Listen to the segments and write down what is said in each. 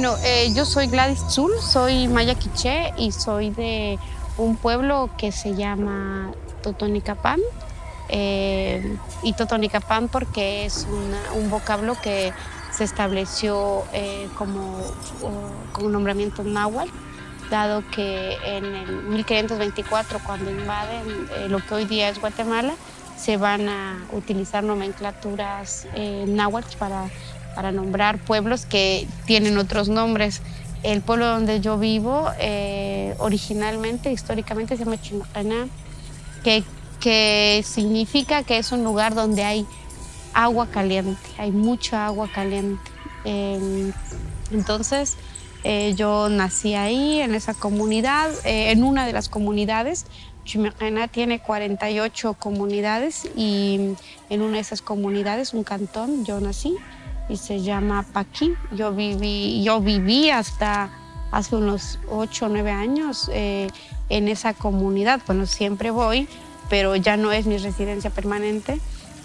Bueno, eh, yo soy Gladys Zul, soy maya quiché y soy de un pueblo que se llama Totonicapán. Eh, y Totonicapán porque es un vocablo que se estableció eh, como, un nombramiento náhuatl, dado que en el 1524, cuando invaden lo que hoy día es Guatemala, se van a utilizar nomenclaturas náhuatl para para nombrar pueblos que tienen otros nombres. El pueblo donde yo vivo, eh, originalmente, históricamente, se llama Chimacana, que, que significa que es un lugar donde hay agua caliente, hay mucha agua caliente. Em, entonces, eh, yo nací ahí, en esa comunidad, eh, en una de las comunidades. Chimacana tiene 48 comunidades y en una de esas comunidades, un cantón, yo nací y se llama Paquín. Yo viví, yo viví hasta hace unos 8 o 9 años eh, en esa comunidad. Bueno, siempre voy, pero ya no es mi residencia permanente,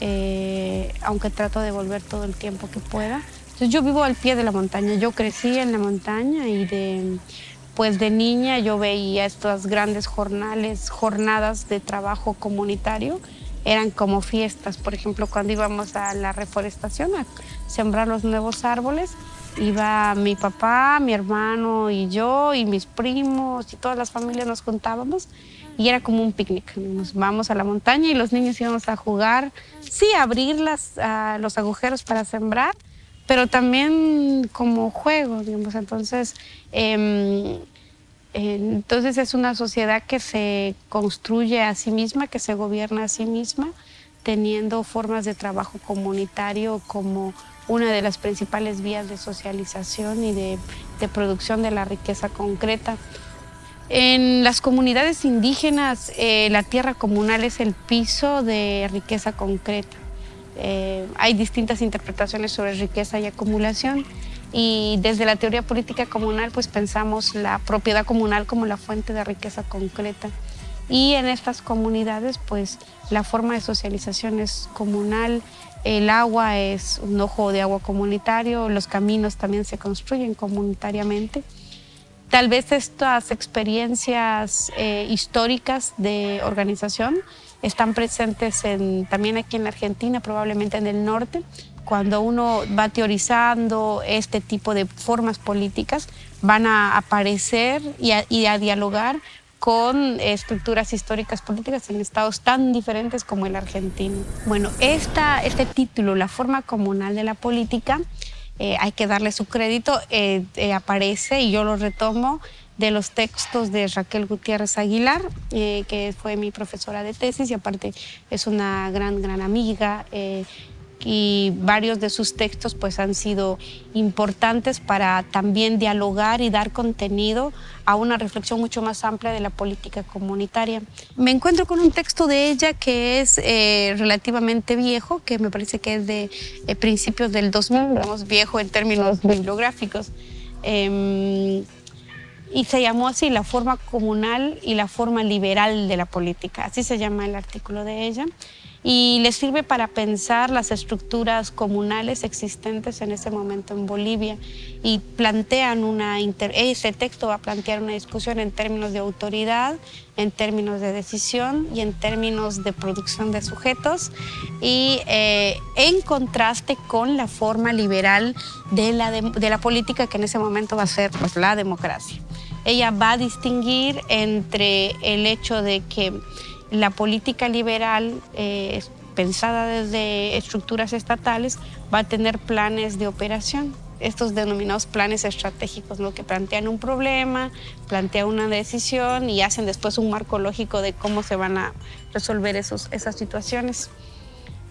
eh, aunque trato de volver todo el tiempo que pueda. Entonces yo vivo al pie de la montaña, yo crecí en la montaña y de, pues de niña yo veía estas grandes jornales, jornadas de trabajo comunitario eran como fiestas. Por ejemplo, cuando íbamos a la reforestación a sembrar los nuevos árboles, iba mi papá, mi hermano y yo y mis primos y todas las familias nos juntábamos y era como un picnic. Nos vamos a la montaña y los niños íbamos a jugar, sí, abrir las, los agujeros para sembrar, pero también como juego, digamos. Entonces, em, entonces es una sociedad que se construye a sí misma, que se gobierna a sí misma, teniendo formas de trabajo comunitario como una de las principales vías de socialización y de, producción de la riqueza concreta. En las comunidades indígenas, eh, la tierra comunal es el piso de riqueza concreta. Eh, hay distintas interpretaciones sobre riqueza y acumulación y desde la teoría política comunal pues pensamos la propiedad comunal como la fuente de riqueza concreta. Y en estas comunidades pues la forma de socialización es comunal, el agua es un ojo de agua comunitario, los caminos también se construyen comunitariamente. Tal vez estas experiencias eh, históricas de organización están presentes también aquí en la Argentina, probablemente en el norte, cuando uno va teorizando este tipo de formas políticas, van a aparecer y a, dialogar con estructuras históricas políticas en estados tan diferentes como el argentino. Bueno, esta, este título, La forma comunal de la política, eh, hay que darle su crédito, eh, eh, aparece y yo lo retomo de los textos de Raquel Gutiérrez Aguilar, que fue mi profesora de tesis y aparte es una gran, gran amiga y varios de sus textos pues han sido importantes para también dialogar y dar contenido a una reflexión mucho más amplia de la política comunitaria. Me encuentro con un texto de ella que es eh, relativamente viejo, que me parece que es de eh, principios del 2000, digamos viejo en términos bibliográficos. Em, y se llamó así la forma comunal y la forma liberal de la política, así se llama el artículo de ella y le sirve para pensar las estructuras comunales existentes en ese momento en Bolivia y plantean una, ese texto va a plantear una discusión en términos de autoridad, en términos de decisión y en términos de producción de sujetos y eh, en contraste con la forma liberal de la, de, la política que en ese momento va a ser pues, la democracia. Ella va a distinguir entre el hecho de que la política liberal eh, pensada desde estructuras estatales va a tener planes de operación, estos denominados planes estratégicos, lo que plantean un problema, plantean una decisión y hacen después un marco lógico de cómo se van a resolver esos, esas situaciones.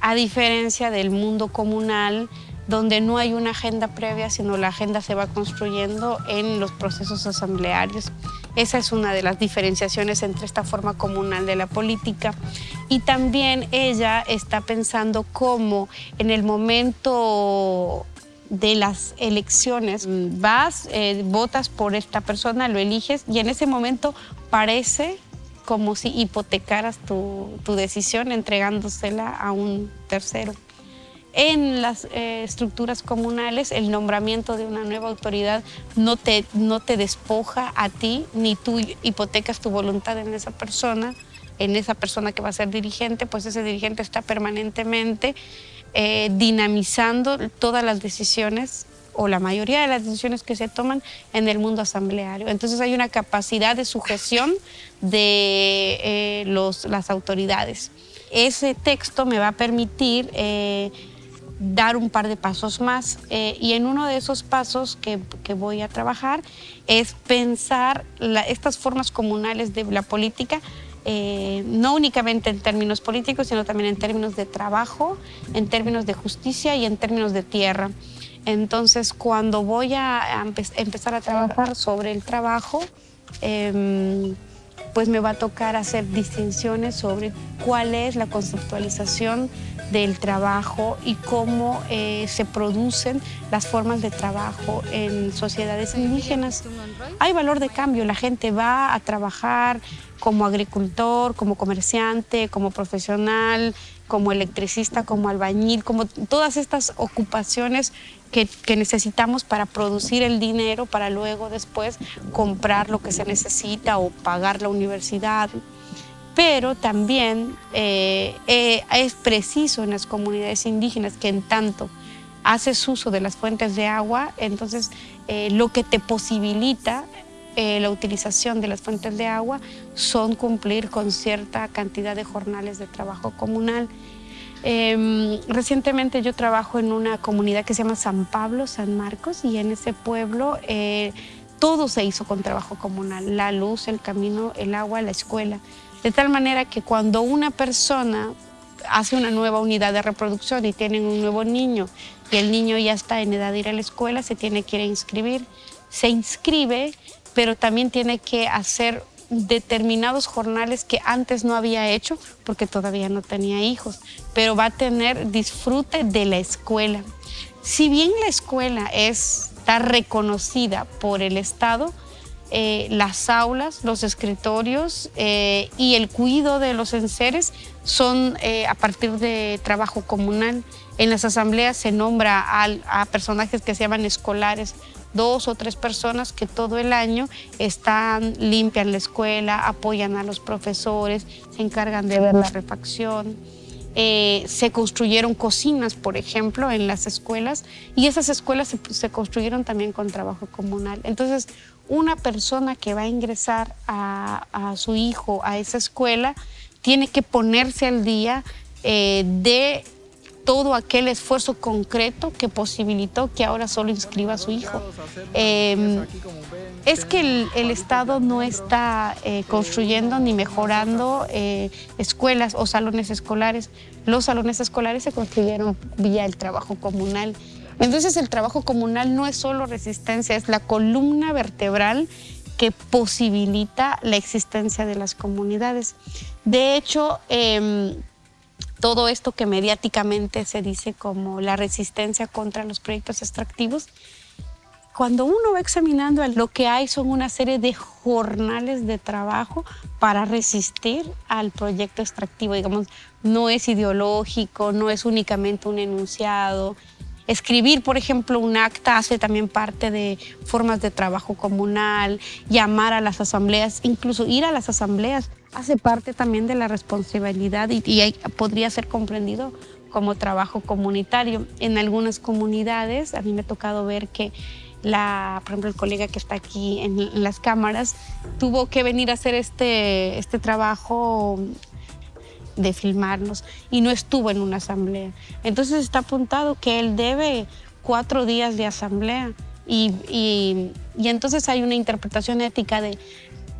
A diferencia del mundo comunal, donde no hay una agenda previa, sino la agenda se va construyendo en los procesos asamblearios. Esa es una de las diferenciaciones entre esta forma comunal de la política. Y también ella está pensando cómo en el momento de las elecciones vas, eh, votas por esta persona, lo eliges y en ese momento parece como si hipotecaras tu decisión entregándosela a un tercero. En las eh, estructuras comunales el nombramiento de una nueva autoridad no te, no te despoja a ti, ni tú hipotecas tu voluntad en esa persona, en esa persona que va a ser dirigente, pues ese dirigente está permanentemente eh, dinamizando todas las decisiones o la mayoría de las decisiones que se toman en el mundo asambleario. Entonces hay una capacidad de sujeción de eh, los, las autoridades. Ese texto me va a permitir dar un par de pasos más. Eh, y en uno de esos pasos que, voy a trabajar es pensar estas formas comunales de la política, eh, no únicamente en términos políticos, sino también en términos de trabajo, en términos de justicia y en términos de tierra. Entonces, cuando voy a, empezar a trabajar sobre el trabajo, em, pues me va a tocar hacer distinciones sobre cuál es la conceptualización del trabajo y cómo eh, se producen las formas de trabajo en sociedades indígenas. Hay valor de cambio, la gente va a trabajar como agricultor, como comerciante, como profesional, como electricista, como albañil, como todas estas ocupaciones que, que, necesitamos para producir el dinero para luego después comprar lo que se necesita o pagar la universidad pero también eh, eh, es preciso en las comunidades indígenas que en tanto haces uso de las fuentes de agua, entonces eh, lo que te posibilita la utilización de las fuentes de agua son cumplir con cierta cantidad de jornales de trabajo comunal. Em, recientemente yo trabajo en una comunidad que se llama San Pablo, San Marcos, y en ese pueblo todo se hizo con trabajo comunal, la luz, el camino, el agua, la escuela. De tal manera que cuando una persona hace una nueva unidad de reproducción y tienen un nuevo niño y el niño ya está en edad de ir a la escuela, se tiene que ir a inscribir. Se inscribe, pero también tiene que hacer determinados jornales que antes no había hecho porque todavía no tenía hijos, pero va a tener disfrute de la escuela. Si bien la escuela está reconocida por el Estado, eh, las aulas, los escritorios eh, y el cuidado de los enseres son eh, a partir de trabajo comunal. En las asambleas se nombra a, personajes que se llaman escolares, dos o tres personas que todo el año están, limpian la escuela, apoyan a los profesores, se encargan de ver la refacción. se construyeron cocinas, por ejemplo, en las escuelas y esas escuelas se, se, construyeron también con trabajo comunal. Entonces, una persona que va a ingresar a, su hijo a esa escuela tiene que ponerse al día eh, de todo aquel esfuerzo concreto que posibilitó que ahora solo inscriba a su hijo. Em, es que el, Estado no está eh, construyendo ni mejorando eh, escuelas o salones escolares. Los salones escolares se construyeron vía el trabajo comunal entonces el trabajo comunal no es solo resistencia, es la columna vertebral que posibilita la existencia de las comunidades. De hecho, em, todo esto que mediáticamente se dice como la resistencia contra los proyectos extractivos, cuando uno va examinando lo que hay son una serie de jornales de trabajo para resistir al proyecto extractivo. Digamos, no es ideológico, no es únicamente un enunciado, Escribir, por ejemplo, un acta hace también parte de formas de trabajo comunal, llamar a las asambleas, incluso ir a las asambleas hace parte también de la responsabilidad y, podría ser comprendido como trabajo comunitario. En algunas comunidades, a mí me ha tocado ver que la, por ejemplo, el colega que está aquí en, en, las cámaras tuvo que venir a hacer este, este trabajo de filmarnos y no estuvo en una asamblea. Entonces está apuntado que él debe cuatro días de asamblea y, y, entonces hay una interpretación ética de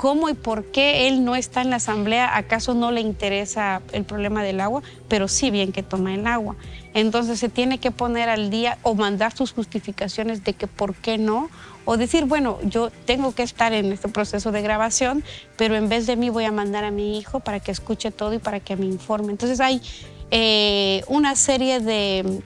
cómo y por qué él no está en la asamblea, acaso no le interesa el problema del agua, pero sí bien que toma el agua. Entonces se tiene que poner al día o mandar sus justificaciones de que por qué no, o decir, bueno, yo tengo que estar en este proceso de grabación, pero en vez de mí voy a mandar a mi hijo para que escuche todo y para que me informe. Entonces hay eh, una serie de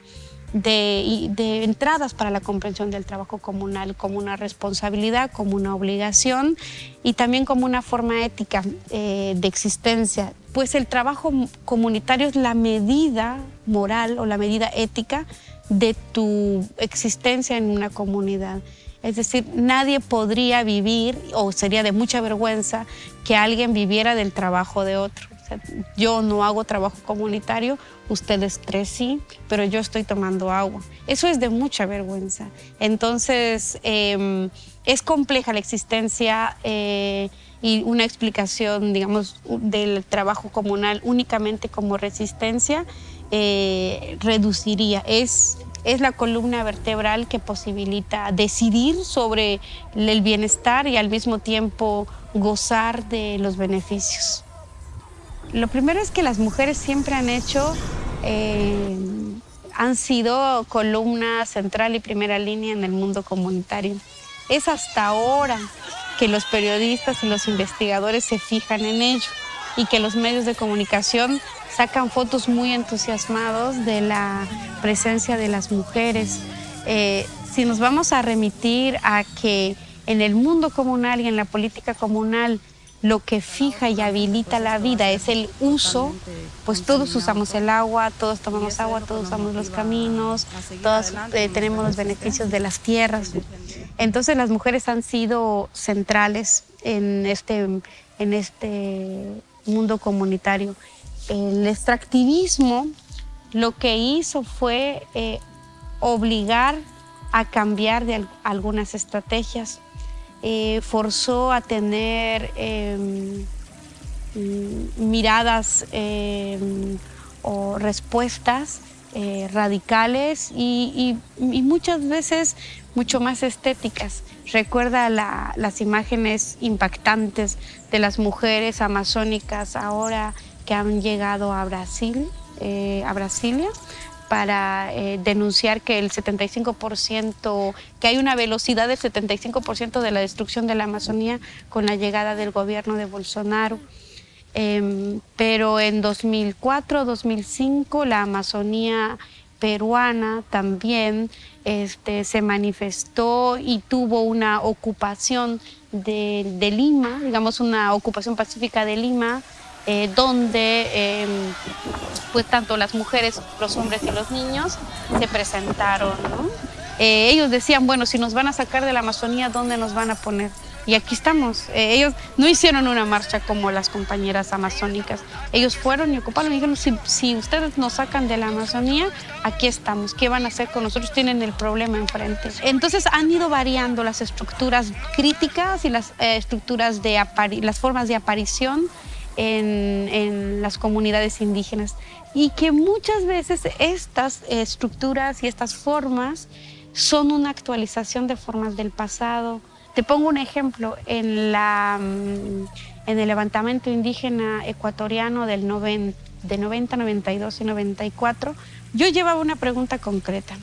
de, entradas para la comprensión del trabajo comunal como una responsabilidad, como una obligación y también como una forma ética eh, de existencia. Pues el trabajo comunitario es la medida moral o la medida ética de tu existencia en una comunidad. Es decir, nadie podría vivir, o sería de mucha vergüenza, que alguien viviera del trabajo de otro. Yo no hago trabajo comunitario, ustedes tres sí, pero yo estoy tomando agua. Eso es de mucha vergüenza. Entonces, em, es compleja la existencia eh, y una explicación, digamos, del trabajo comunal únicamente como resistencia eh, reduciría. Es es la columna vertebral que posibilita decidir sobre el bienestar y al mismo tiempo gozar de los beneficios. Lo primero es que las mujeres siempre han hecho, eh, han sido columna central y primera línea en el mundo comunitario. Es hasta ahora que los periodistas y los investigadores se fijan en ello y que los medios de comunicación sacan fotos muy entusiasmados de la presencia de las mujeres. Eh, si nos vamos a remitir a que en el mundo comunal y en la política comunal lo que fija y habilita la vida es el uso, pues todos usamos el agua, todos tomamos agua, todos usamos los caminos, todos eh, tenemos los beneficios de las tierras. Entonces las mujeres han sido centrales en este, en este mundo comunitario el extractivismo lo que hizo fue eh, obligar a cambiar de algunas estrategias, eh, forzó a tener em, mm, miradas em, o respuestas eh, radicales y, muchas veces mucho más estéticas. Recuerda las imágenes impactantes de las mujeres amazónicas ahora que han llegado a Brasil, eh, a Brasilia, para eh, denunciar que el 75%, que hay una velocidad del 75% de la destrucción de la Amazonía con la llegada del gobierno de Bolsonaro. Em, pero en 2004, 2005, la Amazonía peruana también este, se manifestó y tuvo una ocupación de, de Lima, digamos una ocupación pacífica de Lima, eh, donde em, pues tanto las mujeres, los hombres y los niños se presentaron. Eh, ellos decían, bueno, si nos van a sacar de la Amazonía, ¿dónde nos van a poner? Y aquí estamos. Eh, ellos no hicieron una marcha como las compañeras amazónicas. Ellos fueron y ocuparon y dijeron, si, si, ustedes nos sacan de la Amazonía, aquí estamos. ¿Qué van a hacer con nosotros? Tienen el problema enfrente. Entonces han ido variando las estructuras críticas y las estructuras de las formas de aparición en, las comunidades indígenas y que muchas veces estas estructuras y estas formas son una actualización de formas del pasado. Te pongo un ejemplo, en, la, mm, en el levantamiento indígena ecuatoriano del de 90, 92 y 94, yo llevaba una pregunta concreta.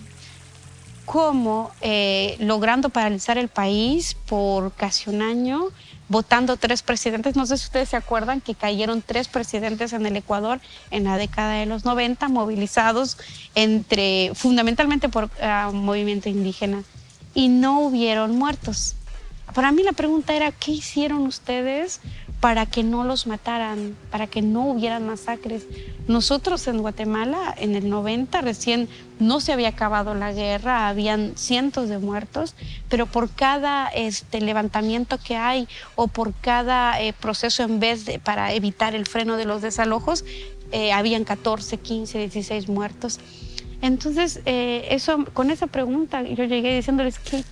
¿Cómo, eh, logrando paralizar el país por casi un año, votando tres presidentes. No sé si ustedes se acuerdan que cayeron tres presidentes en el Ecuador en la década de los 90, movilizados entre, fundamentalmente por uh, movimiento indígena, y no hubieron muertos. Para mí la pregunta era, ¿qué hicieron ustedes para que no los mataran, para que no hubieran masacres. Nosotros en Guatemala, en el 90, recién no se había acabado la guerra, habían cientos de muertos, pero por cada este, levantamiento que hay o por cada eh, proceso en vez de para evitar el freno de los desalojos, eh, habían 14, 15, 16 muertos. Entonces, eh, eso, con esa pregunta yo llegué diciéndoles, ¿qué,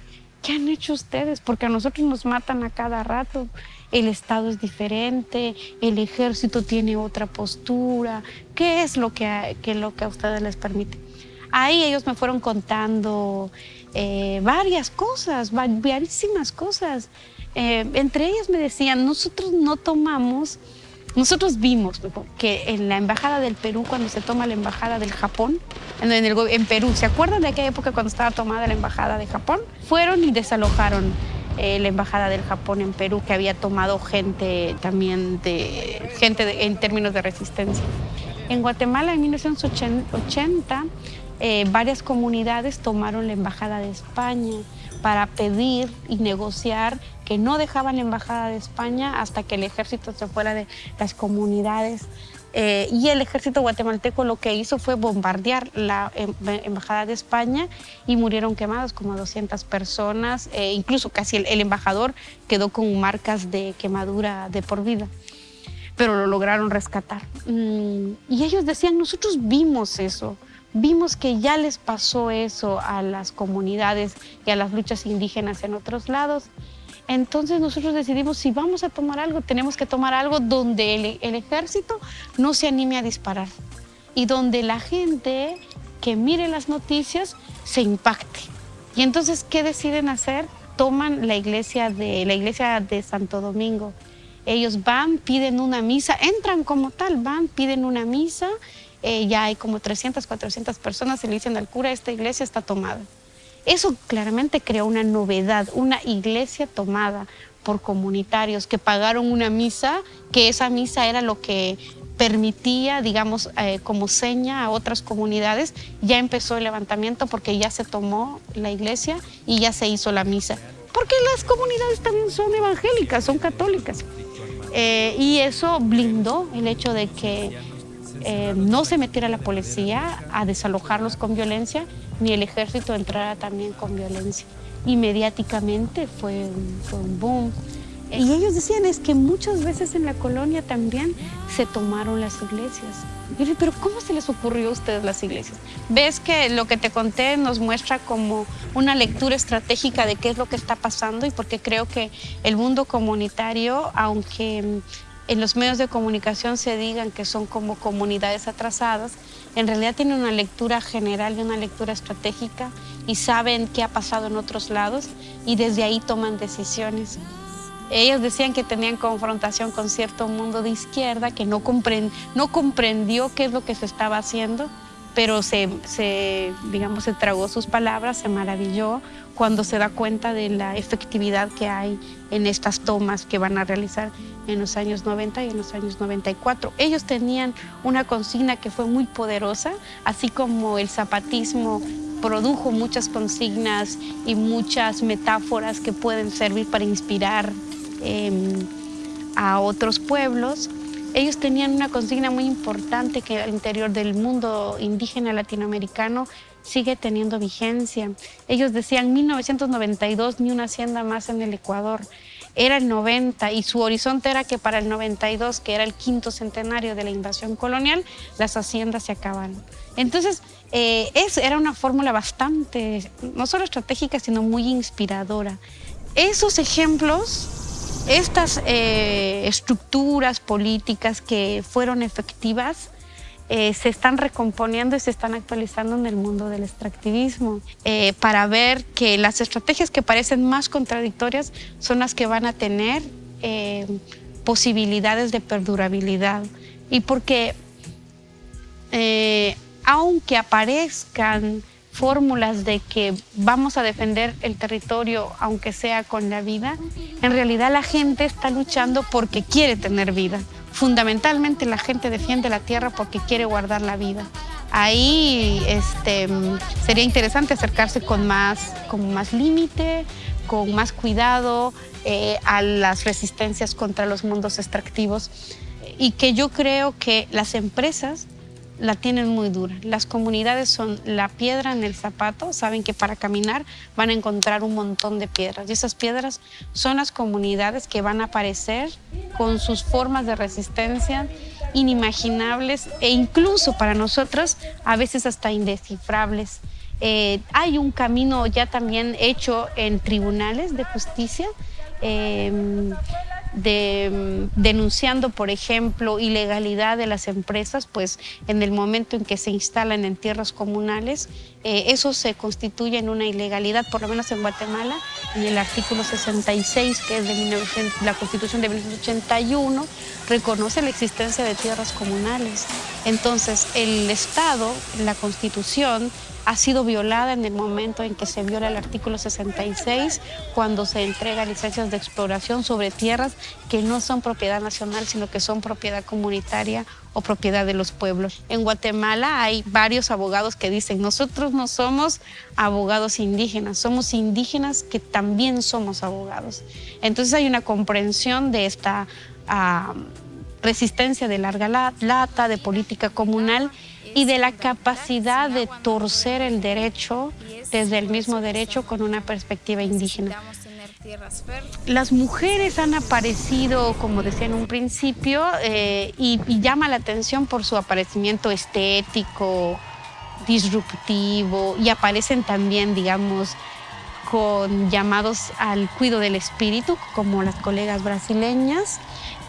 ¿qué han hecho ustedes? Porque a nosotros nos matan a cada rato el Estado es diferente, el ejército tiene otra postura, ¿qué es lo que a, lo que a ustedes les permite? Ahí ellos me fueron contando eh, varias cosas, variísimas cosas. Eh, entre ellas me decían, nosotros no tomamos, nosotros vimos que en la Embajada del Perú, cuando se toma la Embajada del Japón, en, Perú, ¿se acuerdan de aquella época cuando estaba tomada la Embajada de Japón? Fueron y desalojaron eh, la Embajada del Japón en Perú, que había tomado gente también de, gente en términos de resistencia. En Guatemala en 1980 eh, varias comunidades tomaron la Embajada de España para pedir y negociar que no dejaban la Embajada de España hasta que el ejército se fuera de las comunidades. Eh, y el ejército guatemalteco lo que hizo fue bombardear la em, Embajada de España y murieron quemados como 200 personas, eh, incluso casi el, embajador quedó con marcas de quemadura de por vida, pero lo lograron rescatar. Mm, y ellos decían, nosotros vimos eso, vimos que ya les pasó eso a las comunidades y a las luchas indígenas en otros lados. Entonces nosotros decidimos, si vamos a tomar algo, tenemos que tomar algo donde el, ejército no se anime a disparar y donde la gente que mire las noticias se impacte. Y entonces, ¿qué deciden hacer? Toman la iglesia de, la iglesia de Santo Domingo. Ellos van, piden una misa, entran como tal, van, piden una misa eh, ya hay como 300, 400 personas, se le dicen al cura, esta iglesia está tomada. Eso claramente creó una novedad, una iglesia tomada por comunitarios que pagaron una misa, que esa misa era lo que permitía, digamos, eh, como seña a otras comunidades, ya empezó el levantamiento porque ya se tomó la iglesia y ya se hizo la misa. Porque las comunidades también son evangélicas, son católicas. Eh, y eso blindó el hecho de que eh, no se metiera la policía a desalojarlos con violencia, ni el ejército entrara también con violencia. Y mediáticamente fue un, boom. Y ellos decían es que muchas veces en la colonia también se tomaron las iglesias. pero ¿cómo se les ocurrió a ustedes las iglesias? Ves que lo que te conté nos muestra como una lectura estratégica de qué es lo que está pasando y porque creo que el mundo comunitario, aunque en los medios de comunicación se digan que son como comunidades atrasadas, en realidad tienen una lectura general y una lectura estratégica y saben qué ha pasado en otros lados y desde ahí toman decisiones. Ellos decían que tenían confrontación con cierto mundo de izquierda que no, no comprendió qué es lo que se estaba haciendo, pero se, se, digamos, se tragó sus palabras, se maravilló cuando se da cuenta de la efectividad que hay en estas tomas que van a realizar en los años 90 y en los años 94. Ellos tenían una consigna que fue muy poderosa, así como el zapatismo produjo muchas consignas y muchas metáforas que pueden servir para inspirar em, a otros pueblos. Ellos tenían una consigna muy importante que al interior del mundo indígena latinoamericano sigue teniendo vigencia. Ellos decían 1992 ni una hacienda más en el Ecuador era el 90 y su horizonte era que para el 92, que era el quinto centenario de la invasión colonial, las haciendas se acabaron. Entonces, eh, era una fórmula bastante, no solo estratégica, sino muy inspiradora. Esos ejemplos, estas eh, estructuras políticas que fueron efectivas, eh, se están recomponiendo y se están actualizando en el mundo del extractivismo eh, para ver que las estrategias que parecen más contradictorias son las que van a tener posibilidades de perdurabilidad. Y porque aunque aparezcan fórmulas de que vamos a defender el territorio aunque sea con la vida, en realidad la gente está luchando porque quiere tener vida. Fundamentalmente la gente defiende la tierra porque quiere guardar la vida. Ahí este, sería interesante acercarse con más, con más límite, con más cuidado eh, a las resistencias contra los mundos extractivos y que yo creo que las empresas la tienen muy dura. Las comunidades son la piedra en el zapato, saben que para caminar van a encontrar un montón de piedras y esas piedras son las comunidades que van a aparecer con sus formas de resistencia inimaginables e incluso para nosotros a veces hasta indescifrables. Eh, hay un camino ya también hecho en tribunales de justicia eh, de, mm, denunciando, por ejemplo, ilegalidad de las empresas, pues en el momento en que se instalan en tierras comunales, eh, eso se constituye en una ilegalidad, por lo menos en Guatemala, en el artículo 66, que es la Constitución de 1981, reconoce la existencia de tierras comunales. Entonces, el Estado, la Constitución, ha sido violada en el momento en que se viola el artículo 66, cuando se entrega licencias de exploración sobre tierras que no son propiedad nacional, sino que son propiedad comunitaria o propiedad de los pueblos. En Guatemala hay varios abogados que dicen, nosotros no somos abogados indígenas, somos indígenas que también somos abogados. Entonces hay una comprensión de esta ah, resistencia de larga lata, de política comunal y de la capacidad de torcer el derecho desde el mismo derecho con una perspectiva indígena. Las mujeres han aparecido, como decía en un principio, eh, y, llama la atención por su aparecimiento estético, disruptivo, y aparecen también, digamos, con llamados al cuidado del espíritu, como las colegas brasileñas,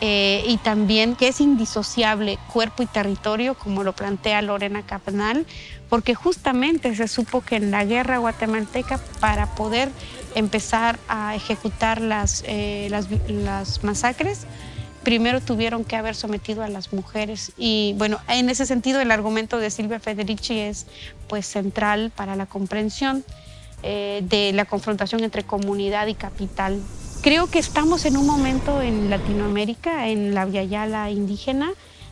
eh, y también que es indisociable cuerpo y territorio, como lo plantea Lorena Capnal, porque justamente se supo que en la guerra guatemalteca, para poder empezar a ejecutar las, eh, las, masacres, primero tuvieron que haber sometido a las mujeres. Y bueno, en ese sentido el argumento de Silvia Federici es pues central para la comprensión eh, de la confrontación entre comunidad y capital. Creo que estamos en un momento en Latinoamérica, en la Yala indígena,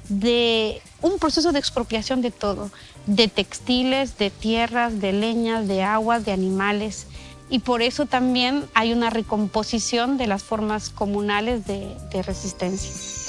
de un proceso de expropiación de todo, de textiles, de tierras, de leñas, de aguas, de animales y por eso también hay una recomposición de las formas comunales de resistencia.